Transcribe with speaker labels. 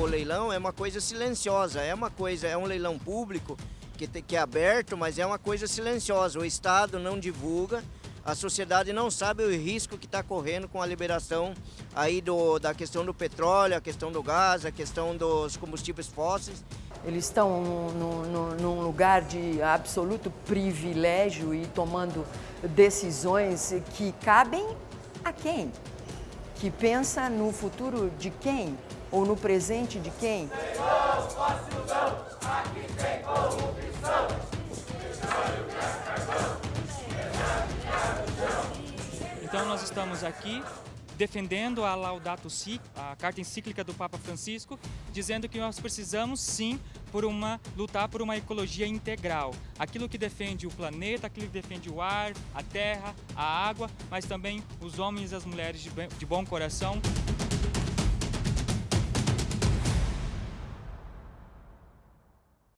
Speaker 1: o leilão é uma coisa silenciosa, é uma coisa, é um leilão público que, que é aberto, mas é uma coisa silenciosa. O Estado não divulga, a sociedade não sabe o risco que está correndo com a liberação aí do, da questão do petróleo, a questão do gás, a questão dos combustíveis fósseis.
Speaker 2: Eles estão num lugar de absoluto privilégio e tomando decisões que cabem a quem? Que pensa no futuro de quem? Ou no presente de quem?
Speaker 3: Então nós estamos aqui defendendo a Laudato Si, a carta encíclica do Papa Francisco, dizendo que nós precisamos sim por uma lutar por uma ecologia integral, aquilo que defende o planeta, aquilo que defende o ar, a terra, a água, mas também os homens e as mulheres de bom coração.